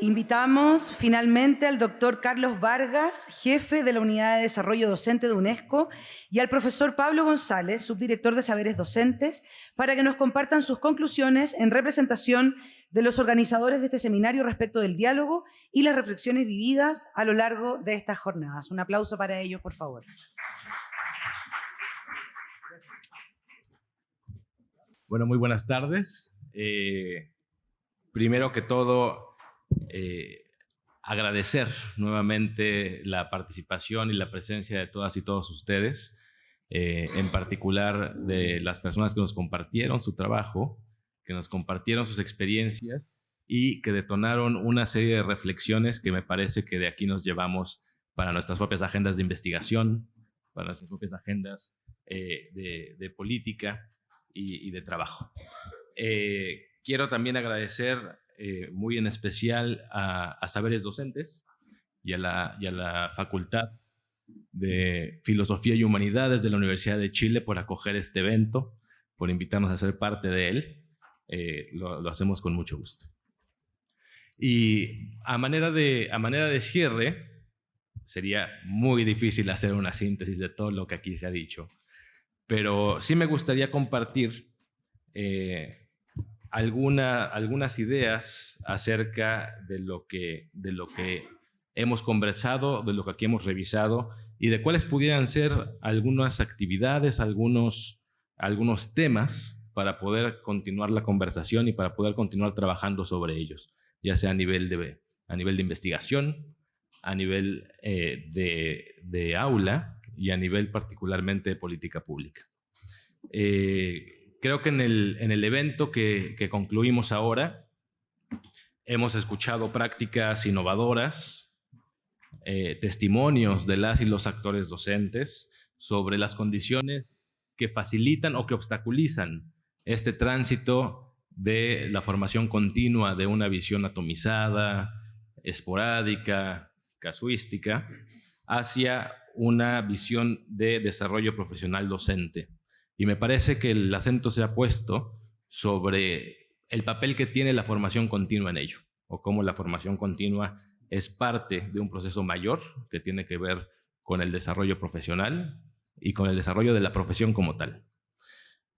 Invitamos finalmente al doctor Carlos Vargas, jefe de la Unidad de Desarrollo Docente de UNESCO, y al profesor Pablo González, subdirector de Saberes Docentes, para que nos compartan sus conclusiones en representación de los organizadores de este seminario respecto del diálogo y las reflexiones vividas a lo largo de estas jornadas. Un aplauso para ellos, por favor. Bueno, muy buenas tardes. Eh, primero que todo, eh, agradecer nuevamente la participación y la presencia de todas y todos ustedes, eh, en particular de las personas que nos compartieron su trabajo, que nos compartieron sus experiencias y que detonaron una serie de reflexiones que me parece que de aquí nos llevamos para nuestras propias agendas de investigación, para nuestras propias agendas eh, de, política y, de trabajo. quiero también agradecer eh, muy en especial a, Saberes Docentes y a, la, y a la Facultad de Filosofía y Humanidades de la Universidad de Chile por acoger este evento, por invitarnos a ser parte de él. Eh, lo, hacemos con mucho gusto. Y a manera, de, a manera de cierre, sería muy difícil hacer una síntesis de todo lo que aquí se ha dicho, pero sí me gustaría compartir eh, alguna, algunas ideas acerca de lo, que, de lo que hemos conversado, de lo que aquí hemos revisado y de cuáles pudieran ser algunas actividades, algunos, algunos temas para poder continuar la conversación y para poder continuar trabajando sobre ellos, ya sea a nivel de, a nivel de investigación, a nivel eh, de, de, aula y a nivel particularmente de política pública. Eh, creo que en el, en el evento que, que, concluimos ahora hemos escuchado prácticas innovadoras, eh, testimonios de las y los actores docentes sobre las condiciones que facilitan o que obstaculizan este tránsito de la formación continua de una visión atomizada, esporádica, casuística, hacia una visión de desarrollo profesional docente y me parece que el acento se ha puesto sobre el papel que tiene la formación continua en ello, o cómo la formación continua es parte de un proceso mayor que tiene que ver con el desarrollo profesional y con el desarrollo de la profesión como tal.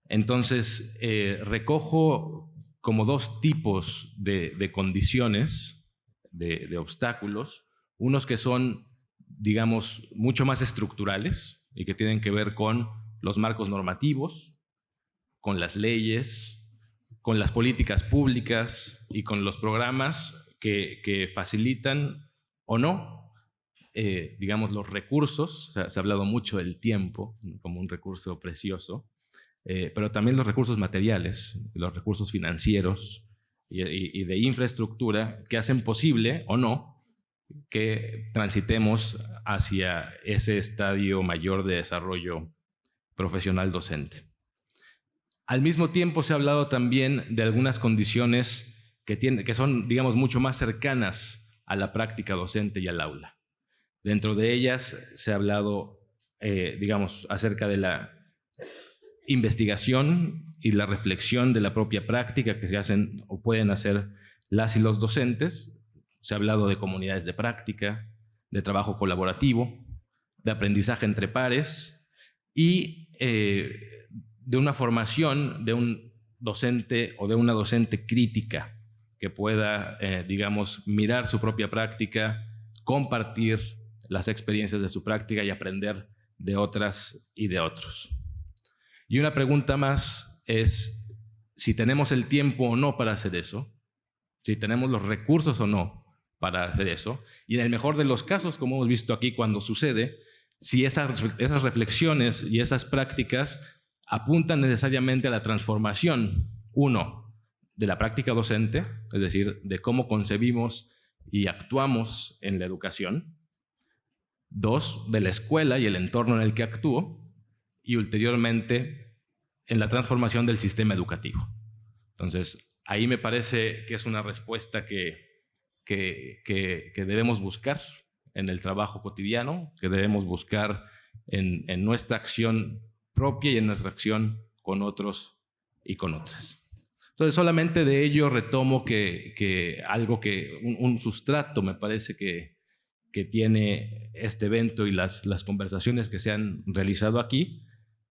Entonces, eh, recojo como dos tipos de, condiciones, de, de, obstáculos, unos que son, digamos, mucho más estructurales y que tienen que ver con los marcos normativos, con las leyes, con las políticas públicas y con los programas que, facilitan o no, eh, digamos, los recursos. se ha hablado mucho del tiempo como un recurso precioso, eh, pero también los recursos materiales, los recursos financieros y, de infraestructura que hacen posible o no que transitemos hacia ese estadio mayor de desarrollo profesional docente. Al mismo tiempo se ha hablado también de algunas condiciones que, que son, digamos, mucho más cercanas a la práctica docente y al aula. Dentro de ellas se ha hablado, eh, digamos, acerca de la investigación y la reflexión de la propia práctica que se hacen o pueden hacer las y los docentes. Se ha hablado de comunidades de práctica, de trabajo colaborativo, de aprendizaje entre pares y eh, de una formación de un docente o de una docente crítica que pueda, eh, digamos, mirar su propia práctica, compartir las experiencias de su práctica y aprender de otras y de otros. Y una pregunta más es si tenemos el tiempo o no para hacer eso, si tenemos los recursos o no para hacer eso, y en el mejor de los casos, como hemos visto aquí cuando sucede, si esas, reflexiones y esas prácticas apuntan necesariamente a la transformación, uno, de la práctica docente, es decir, de cómo concebimos y actuamos en la educación, dos, de la escuela y el entorno en el que actúo, y ulteriormente en la transformación del sistema educativo. Entonces, ahí me parece que es una respuesta que, que, que debemos buscar en el trabajo cotidiano, que debemos buscar en, nuestra acción propia y en nuestra acción con otros y con otras. Entonces, solamente de ello retomo que, algo que, un, sustrato me parece que, que tiene este evento y las, las conversaciones que se han realizado aquí,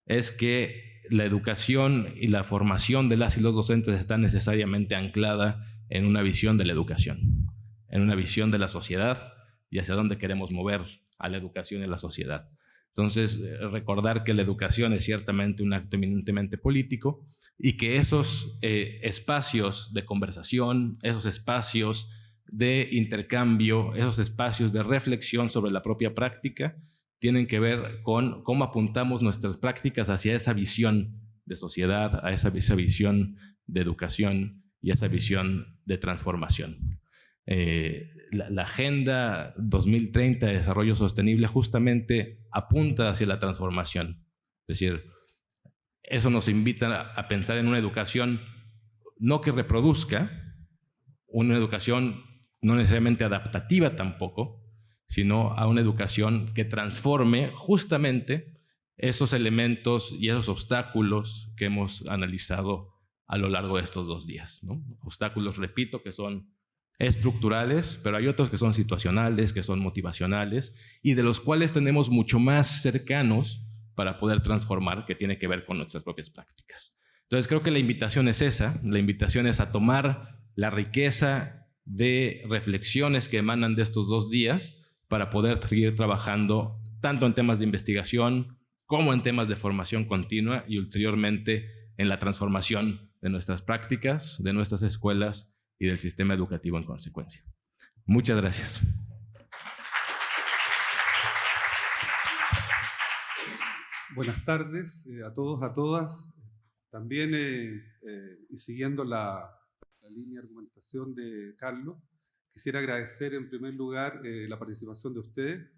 es que la educación y la formación de las y los docentes está necesariamente anclada en una visión de la educación, en una visión de la sociedad y hacia dónde queremos mover a la educación y la sociedad. Entonces, eh, recordar que la educación es ciertamente un acto eminentemente político y que esos eh, espacios de conversación, esos espacios de intercambio, esos espacios de reflexión sobre la propia práctica, tienen que ver con cómo apuntamos nuestras prácticas hacia esa visión de sociedad, a esa, esa visión de educación y a esa visión de transformación. Eh, la, Agenda 2030 de Desarrollo Sostenible justamente apunta hacia la transformación. Es decir, eso nos invita a pensar en una educación no que reproduzca, una educación no necesariamente adaptativa tampoco, sino a una educación que transforme justamente esos elementos y esos obstáculos que hemos analizado a lo largo de estos dos días. Obstáculos, repito, que son estructurales, pero hay otros que son situacionales, que son motivacionales y de los cuales tenemos mucho más cercanos para poder transformar, que tiene que ver con nuestras propias prácticas. Entonces creo que la invitación es esa, la invitación es a tomar la riqueza de reflexiones que emanan de estos dos días para poder seguir trabajando tanto en temas de investigación como en temas de formación continua y ulteriormente en la transformación de nuestras prácticas, de nuestras escuelas y del sistema educativo en consecuencia. Muchas gracias. Buenas tardes eh, a todos, a todas. También, eh, eh, y siguiendo la, línea de argumentación de Carlos, quisiera agradecer en primer lugar la participación de ustedes.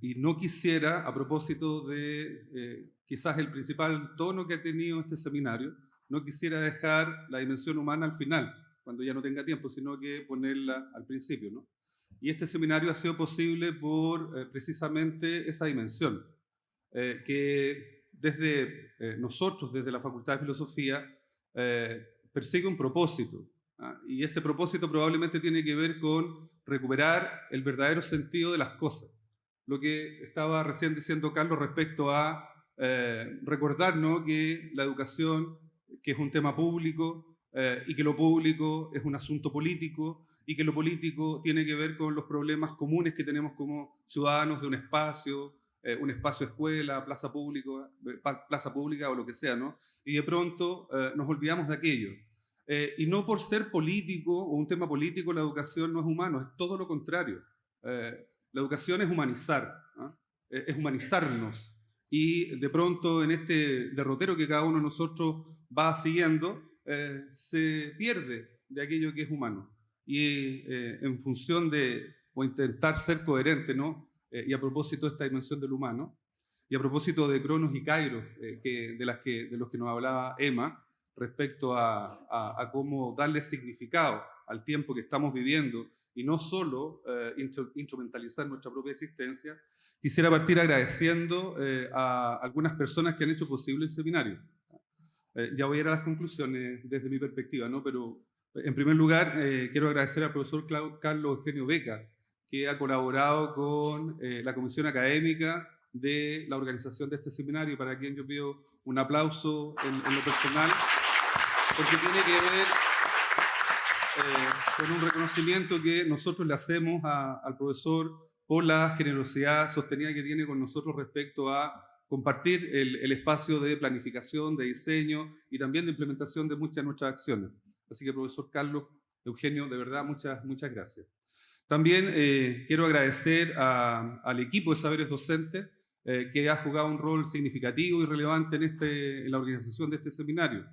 y no quisiera, a propósito de quizás el principal tono que ha tenido este seminario, no quisiera dejar la dimensión humana al final, cuando ya no tenga tiempo, sino que ponerla al principio. ¿no? Y este seminario ha sido posible por eh, precisamente esa dimensión, eh, que desde eh, nosotros, desde la Facultad de Filosofía, persigue un propósito. ¿ah? Y ese propósito probablemente tiene que ver con recuperar el verdadero sentido de las cosas. Lo que estaba recién diciendo Carlos respecto a recordar ¿no? que la educación que es un tema público eh, y que lo público es un asunto político y que lo político tiene que ver con los problemas comunes que tenemos como ciudadanos de un espacio, eh, un espacio escuela, plaza, público, eh, plaza pública o lo que sea, ¿no? Y de pronto nos olvidamos de aquello. y no por ser político o un tema político la educación no es humano, es todo lo contrario. la educación es humanizar, ¿ah? es humanizarnos. Y de pronto en este derrotero que cada uno de nosotros va siguiendo, eh, se pierde de aquello que es humano. Y eh, en función de, o intentar ser coherente, ¿no? Eh, y a propósito de esta dimensión del humano, y a propósito de Cronos y Kairos, que, de, las que, de los que nos hablaba Emma, respecto a, a, cómo darle significado al tiempo que estamos viviendo y no solo instrumentalizar nuestra propia existencia, quisiera partir agradeciendo a algunas personas que han hecho posible el seminario. Eh, ya voy a ir a las conclusiones desde mi perspectiva, ¿no? pero en primer lugar eh, quiero agradecer al profesor Carlos Eugenio Beca, que ha colaborado con eh, la comisión académica de la organización de este seminario, para quien yo pido un aplauso en, lo personal, porque tiene que ver con un reconocimiento que nosotros le hacemos al profesor por la generosidad sostenida que tiene con nosotros respecto a compartir el, espacio de planificación, de diseño y también de implementación de muchas de nuestras acciones. Así que, profesor Carlos, Eugenio, de verdad, muchas, muchas gracias. También eh, quiero agradecer al equipo de saberes docentes eh, que ha jugado un rol significativo y relevante en, este, en la organización de este seminario.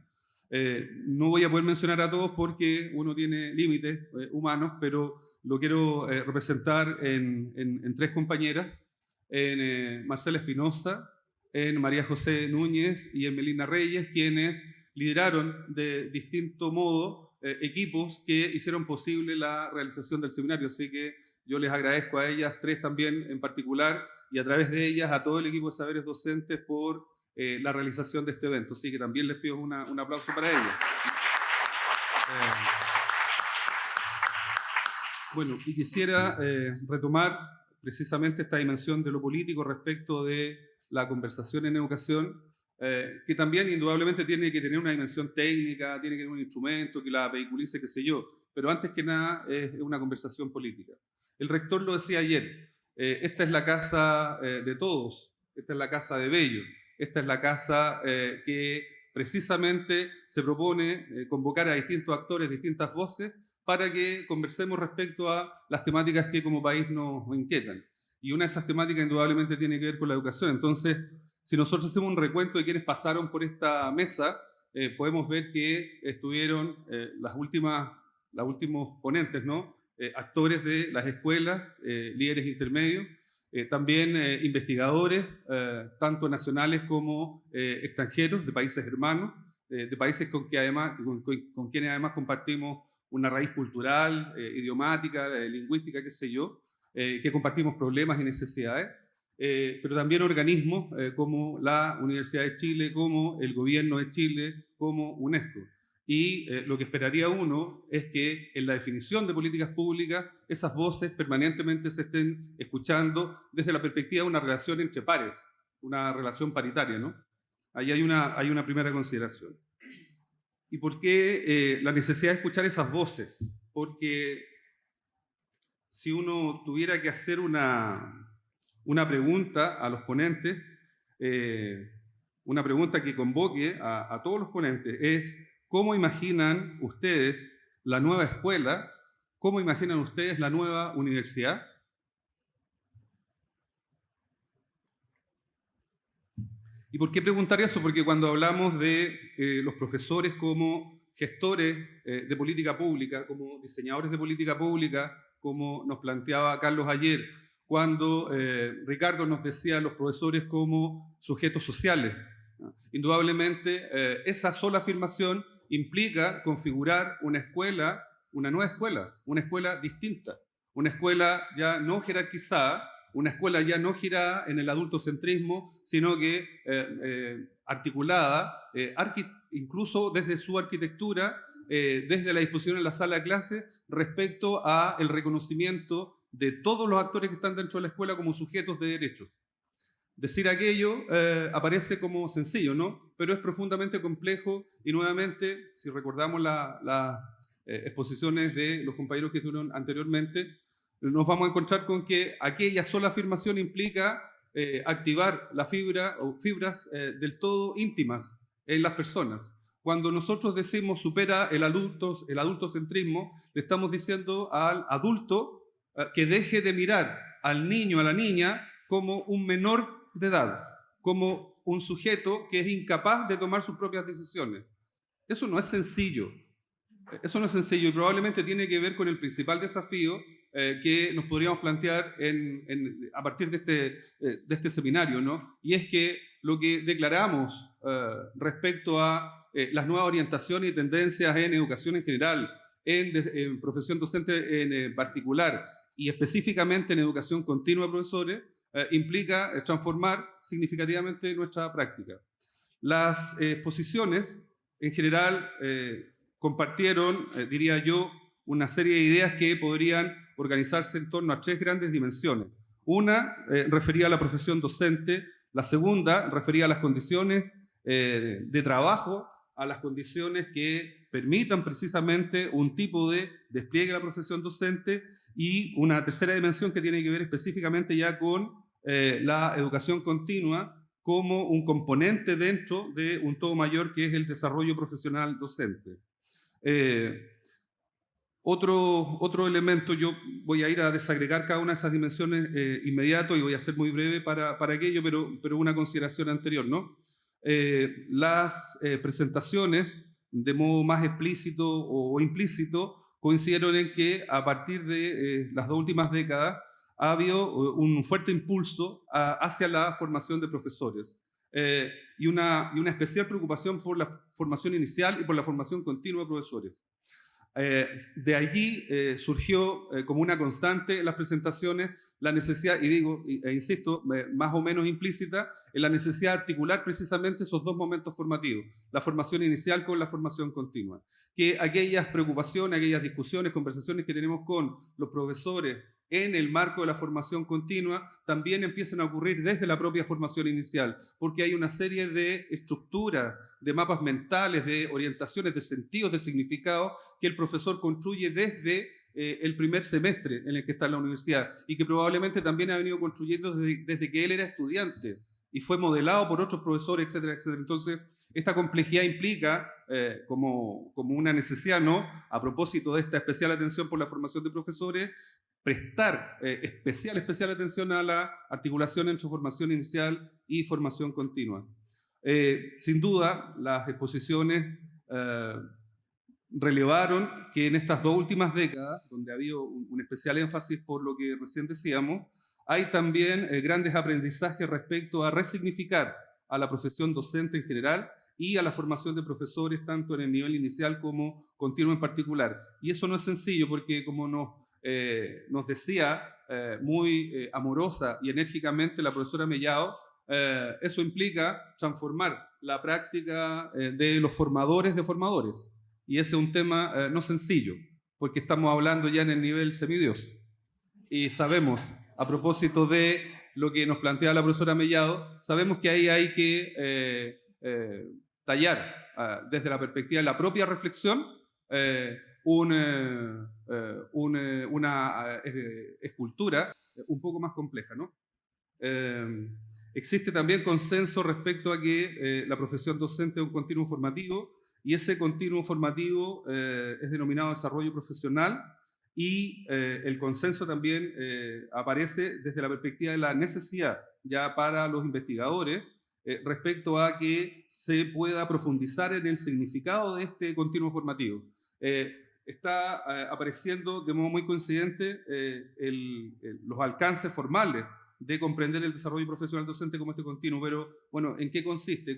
Eh, no voy a poder mencionar a todos porque uno tiene límites humanos, pero lo quiero representar en, en, tres compañeras, en Marcela Espinosa, en María José Núñez y en Melina Reyes, quienes lideraron de distinto modo eh, equipos que hicieron posible la realización del seminario. Así que yo les agradezco a ellas tres también en particular y a través de ellas a todo el equipo de saberes docentes por eh, la realización de este evento. Así que también les pido un aplauso para ellos. Eh, bueno, y quisiera retomar precisamente esta dimensión de lo político respecto de la conversación en educación, que también indudablemente tiene que tener una dimensión técnica, tiene que tener un instrumento que la vehiculice, qué sé yo, pero antes que nada es una conversación política. El rector lo decía ayer, esta es la casa de todos, esta es la casa de Bello, esta es la casa eh, que precisamente se propone eh, convocar a distintos actores, distintas voces, para que conversemos respecto a las temáticas que como país nos inquietan. Y una de esas temáticas indudablemente tiene que ver con la educación. Entonces, si nosotros hacemos un recuento de quienes pasaron por esta mesa, eh, podemos ver que estuvieron las últimas, los últimos ponentes, ¿no? actores de las escuelas, líderes intermedios, eh, también eh, investigadores, eh, tanto nacionales como extranjeros, de países hermanos, de países con, que además, con, quienes además compartimos una raíz cultural, idiomática, lingüística, qué sé yo, que compartimos problemas y necesidades, pero también organismos como la Universidad de Chile, como el Gobierno de Chile, como UNESCO. Y eh, lo que esperaría uno es que en la definición de políticas públicas esas voces permanentemente se estén escuchando desde la perspectiva de una relación entre pares, una relación paritaria. ¿no? Ahí hay una, hay una primera consideración. ¿Y por qué eh, la necesidad de escuchar esas voces? Porque si uno tuviera que hacer una, una pregunta a los ponentes, eh, una pregunta que convoque a, todos los ponentes, es ¿Cómo imaginan ustedes la nueva escuela? ¿Cómo imaginan ustedes la nueva universidad? ¿Y por qué preguntar eso? Porque cuando hablamos de eh, los profesores como gestores eh, de política pública, como diseñadores de política pública, como nos planteaba Carlos ayer, cuando eh, Ricardo nos decía los profesores como sujetos sociales. Indudablemente, esa sola afirmación implica configurar una escuela, una nueva escuela, una escuela distinta, una escuela ya no jerarquizada, una escuela ya no girada en el adultocentrismo, sino que eh, eh, articulada, eh, incluso desde su arquitectura, desde la disposición en la sala de clase, respecto a el reconocimiento de todos los actores que están dentro de la escuela como sujetos de derechos. Decir aquello eh, aparece como sencillo, ¿no? Pero es profundamente complejo y nuevamente, si recordamos las eh, exposiciones de los compañeros que estuvieron anteriormente, nos vamos a encontrar con que aquella sola afirmación implica eh, activar la fibra fibras del todo íntimas en las personas. Cuando nosotros decimos supera el, adultos, el adultocentrismo, le estamos diciendo al adulto que deje de mirar al niño, a la niña, como un menor de edad, como un sujeto que es incapaz de tomar sus propias decisiones. Eso no es sencillo. Eso no es sencillo y probablemente tiene que ver con el principal desafío eh, que nos podríamos plantear a partir de este, eh, de este seminario, ¿no? Y es que lo que declaramos eh, respecto a las nuevas orientaciones y tendencias en educación en general, en, profesión docente en particular y específicamente en educación continua, profesores, eh, implica eh, transformar significativamente nuestra práctica. Las exposiciones, en general, eh, compartieron, diría yo, una serie de ideas que podrían organizarse en torno a tres grandes dimensiones. Una refería a la profesión docente, la segunda refería a las condiciones de trabajo, a las condiciones que permitan precisamente un tipo de despliegue de la profesión docente y una tercera dimensión que tiene que ver específicamente ya con eh, la educación continua como un componente dentro de un todo mayor que es el desarrollo profesional docente. Eh, otro, otro elemento, yo voy a ir a desagregar cada una de esas dimensiones eh, inmediato y voy a ser muy breve para, para aquello, pero, pero una consideración anterior. ¿no? Las presentaciones, de modo más explícito o, implícito, coincidieron en que a partir de las dos últimas décadas ha habido un fuerte impulso hacia la formación de profesores eh, y, una, y, una, especial preocupación por la formación inicial y por la formación continua de profesores. Eh, de allí eh, surgió como una constante las presentaciones la necesidad, y digo, e insisto, más o menos implícita, en la necesidad de articular precisamente esos dos momentos formativos, la formación inicial con la formación continua. Que aquellas preocupaciones, aquellas discusiones, conversaciones que tenemos con los profesores en el marco de la formación continua también empiezan a ocurrir desde la propia formación inicial, porque hay una serie de estructuras, de mapas mentales, de orientaciones, de sentidos, de significado que el profesor construye desde eh, el primer semestre en el que está la universidad y que probablemente también ha venido construyendo desde, que él era estudiante y fue modelado por otros profesores, etcétera, etcétera. Entonces, esta complejidad implica, eh, como, como una necesidad, ¿no? A propósito de esta especial atención por la formación de profesores, prestar eh, especial, especial atención a la articulación entre formación inicial y formación continua. sin duda, las exposiciones relevaron que en estas dos últimas décadas, donde ha habido un, especial énfasis por lo que recién decíamos, hay también eh, grandes aprendizajes respecto a resignificar a la profesión docente en general y a la formación de profesores, tanto en el nivel inicial como continuo en particular. Y eso no es sencillo porque, como nos, eh, nos decía eh, muy amorosa y enérgicamente la profesora Mellado, eso implica transformar la práctica de los formadores de formadores. Y ese es un tema eh, no sencillo, porque estamos hablando ya en el nivel semidios. Y sabemos, a propósito de lo que nos plantea la profesora Mellado, sabemos que ahí hay que eh, eh, tallar desde la perspectiva de la propia reflexión un, una escultura un poco más compleja. ¿no? existe también consenso respecto a que la profesión docente es un continuo formativo y ese continuo formativo eh, es denominado desarrollo profesional y eh, el consenso también eh, aparece desde la perspectiva de la necesidad ya para los investigadores respecto a que se pueda profundizar en el significado de este continuo formativo. está apareciendo de modo muy coincidente los alcances formales de comprender el desarrollo profesional docente como este continuo, pero bueno, ¿en qué consiste?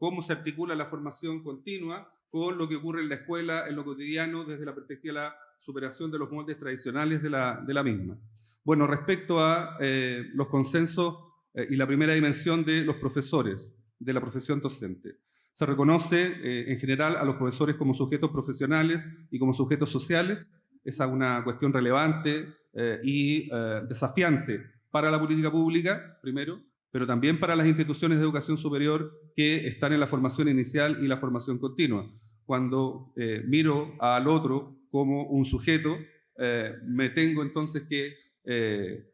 Cómo se articula la formación continua con lo que ocurre en la escuela, en lo cotidiano, desde la perspectiva de la superación de los moldes tradicionales de la, misma. Bueno, respecto a eh, los consensos eh, y la primera dimensión de los profesores, de la profesión docente. Se reconoce eh, en general a los profesores como sujetos profesionales y como sujetos sociales. Esa es una cuestión relevante y desafiante para la política pública, primero, pero también para las instituciones de educación superior que están en la formación inicial y la formación continua. Cuando eh, miro al otro como un sujeto, eh, me tengo entonces que eh,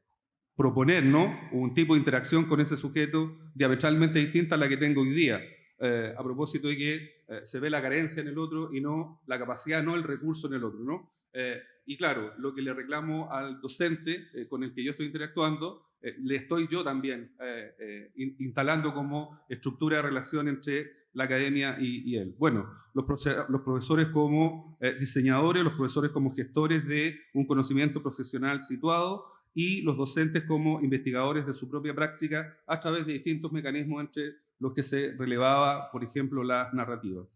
proponer ¿no? un tipo de interacción con ese sujeto diametralmente distinta a la que tengo hoy día, a propósito de que se ve la carencia en el otro y no la capacidad, no el recurso en el otro. ¿no? Y claro, lo que le reclamo al docente con el que yo estoy interactuando eh, le estoy yo también eh, eh, instalando como estructura de relación entre la academia y, él. Bueno, los, los profesores como diseñadores, los profesores como gestores de un conocimiento profesional situado y los docentes como investigadores de su propia práctica a través de distintos mecanismos entre los que se relevaba, por ejemplo, la narrativa.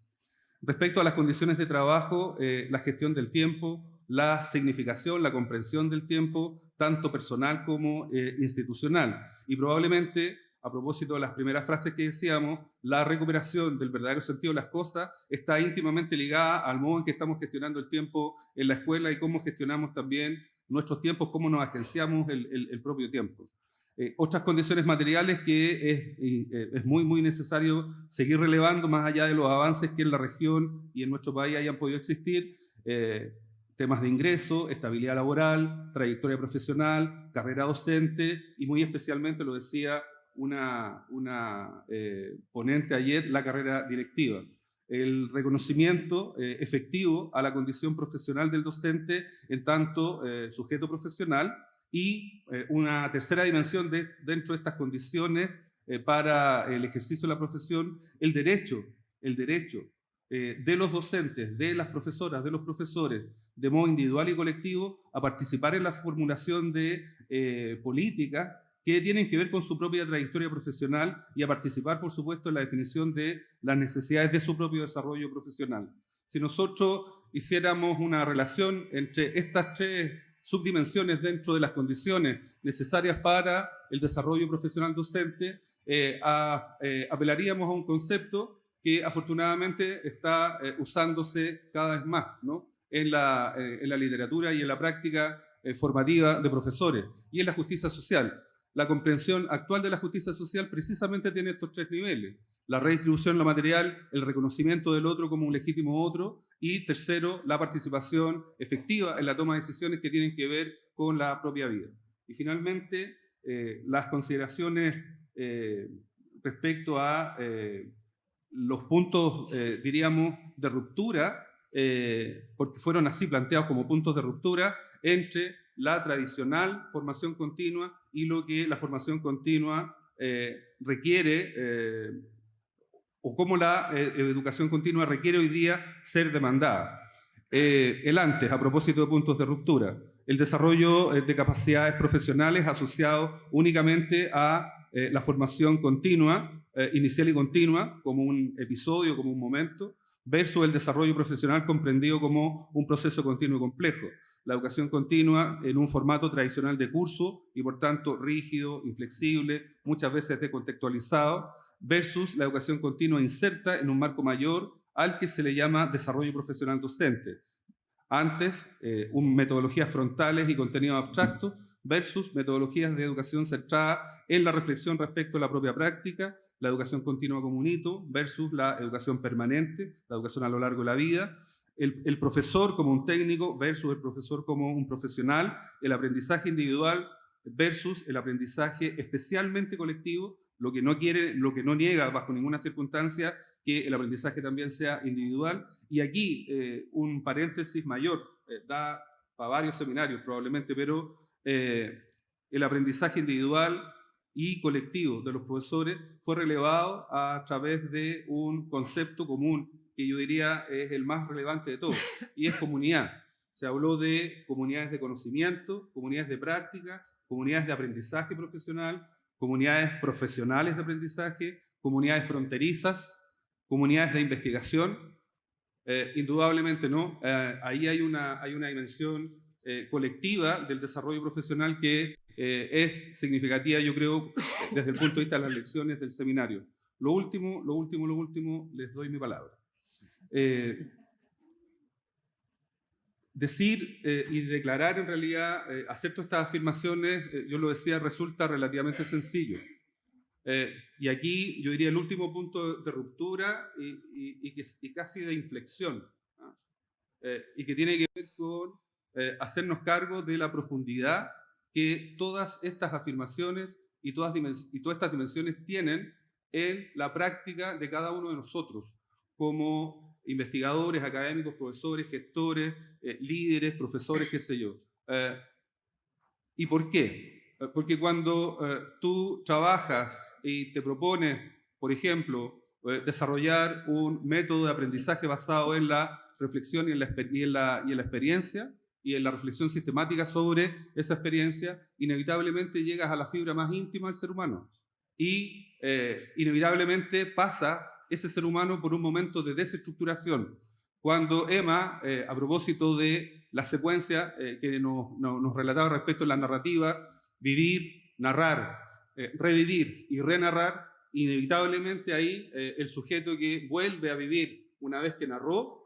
Respecto a las condiciones de trabajo, la gestión del tiempo, la significación, la comprensión del tiempo, tanto personal como eh, institucional. Y probablemente, a propósito de las primeras frases que decíamos, la recuperación del verdadero sentido de las cosas está íntimamente ligada al modo en que estamos gestionando el tiempo en la escuela y cómo gestionamos también nuestros tiempos, cómo nos agenciamos el, propio tiempo. Eh, otras condiciones materiales que es, eh, es, muy, muy necesario seguir relevando más allá de los avances que en la región y en nuestro país hayan podido existir, temas de ingreso, estabilidad laboral, trayectoria profesional, carrera docente y muy especialmente, lo decía una, una eh, ponente ayer, la carrera directiva. El reconocimiento eh, efectivo a la condición profesional del docente en tanto eh, sujeto profesional y una tercera dimensión de, dentro de estas condiciones para el ejercicio de la profesión, el derecho, el derecho de los docentes, de las profesoras, de los profesores, de modo individual y colectivo a participar en la formulación de eh, políticas que tienen que ver con su propia trayectoria profesional y a participar, por supuesto, en la definición de las necesidades de su propio desarrollo profesional. Si nosotros hiciéramos una relación entre estas tres subdimensiones dentro de las condiciones necesarias para el desarrollo profesional docente, eh, eh, apelaríamos a un concepto que afortunadamente está eh, usándose cada vez más en, la, en, la, literatura y en la práctica formativa de profesores, y en la justicia social. La comprensión actual de la justicia social precisamente tiene estos tres niveles. La redistribución lo material, el reconocimiento del otro como un legítimo otro, y tercero, la participación efectiva en la toma de decisiones que tienen que ver con la propia vida. Y finalmente, las consideraciones eh, respecto a eh, los puntos, eh, diríamos, de ruptura, porque fueron así planteados como puntos de ruptura entre la tradicional formación continua y lo que la formación continua requiere, o cómo la educación continua requiere hoy día ser demandada. el antes, a propósito de puntos de ruptura, el desarrollo de capacidades profesionales asociado únicamente a eh, la formación continua, eh, inicial y continua, como un episodio, como un momento, versus el desarrollo profesional comprendido como un proceso continuo y complejo. La educación continua en un formato tradicional de curso y por tanto rígido, inflexible, muchas veces decontextualizado, versus la educación continua inserta en un marco mayor al que se le llama desarrollo profesional docente. Antes, eh, un metodologías frontales y contenido abstracto versus metodologías de educación centrada en la reflexión respecto a la propia práctica, la educación continua como un hito versus la educación permanente, la educación a lo largo de la vida, el, el, profesor como un técnico versus el profesor como un profesional, el aprendizaje individual versus el aprendizaje especialmente colectivo, lo que no quiere, lo que no niega bajo ninguna circunstancia que el aprendizaje también sea individual. Y aquí eh, un paréntesis mayor, eh, da para varios seminarios probablemente, pero eh, el aprendizaje individual y colectivo de los profesores fue relevado a través de un concepto común que yo diría es el más relevante de todos, y es comunidad. Se habló de comunidades de conocimiento, comunidades de práctica, comunidades de aprendizaje profesional, comunidades profesionales de aprendizaje, comunidades fronterizas, comunidades de investigación. Eh, indudablemente no, eh, ahí hay una, hay una dimensión eh, colectiva del desarrollo profesional que eh, es significativa, yo creo, desde el punto de vista de las lecciones del seminario. Lo último, lo último, lo último, les doy mi palabra. Eh, decir y declarar en realidad, hacer todas estas afirmaciones, yo lo decía, resulta relativamente sencillo. y aquí yo diría el último punto de ruptura y, y, que, y casi de inflexión, ¿ah? y que tiene que ver con eh, hacernos cargo de la profundidad que todas estas afirmaciones y todas, estas dimensiones tienen en la práctica de cada uno de nosotros, como investigadores, académicos, profesores, gestores, eh, líderes, profesores, qué sé yo. Eh, ¿Y por qué? Porque cuando tú trabajas y te propones, por ejemplo, desarrollar un método de aprendizaje basado en la reflexión y y en la experiencia, y en la reflexión sistemática sobre esa experiencia, inevitablemente llegas a la fibra más íntima del ser humano. Y eh, inevitablemente pasa ese ser humano por un momento de desestructuración. Cuando Emma, eh, a propósito de la secuencia eh, que nos, nos, relataba respecto a la narrativa, vivir, narrar, revivir y renarrar, inevitablemente ahí el sujeto que vuelve a vivir una vez que narró,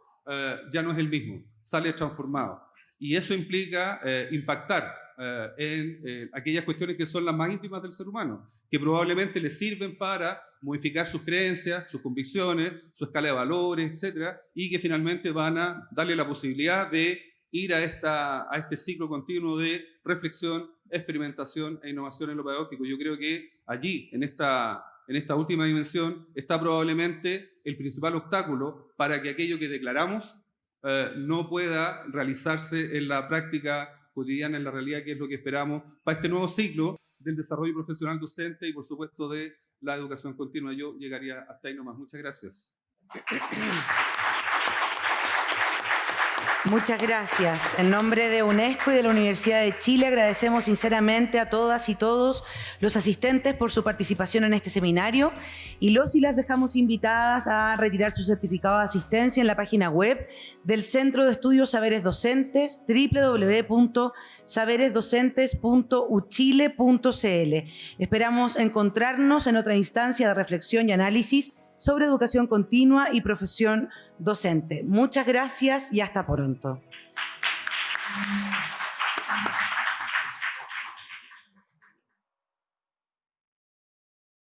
ya no es el mismo, sale transformado y eso implica eh, impactar eh, en eh, aquellas cuestiones que son las más íntimas del ser humano, que probablemente le sirven para modificar sus creencias, sus convicciones, su escala de valores, etcétera, y que finalmente van a darle la posibilidad de ir a, esta, a este ciclo continuo de reflexión, experimentación e innovación en lo pedagógico. Yo creo que allí, en esta, en esta última dimensión, está probablemente el principal obstáculo para que aquello que declaramos eh, no pueda realizarse en la práctica cotidiana, en la realidad, que es lo que esperamos para este nuevo ciclo del desarrollo profesional docente y, por supuesto, de la educación continua. Yo llegaría hasta ahí nomás. Muchas gracias. Muchas gracias. En nombre de UNESCO y de la Universidad de Chile agradecemos sinceramente a todas y todos los asistentes por su participación en este seminario y los y las dejamos invitadas a retirar su certificado de asistencia en la página web del Centro de Estudios Saberes Docentes www.saberesdocentes.uchile.cl. Esperamos encontrarnos en otra instancia de reflexión y análisis sobre educación continua y profesión docente. Muchas gracias y hasta pronto.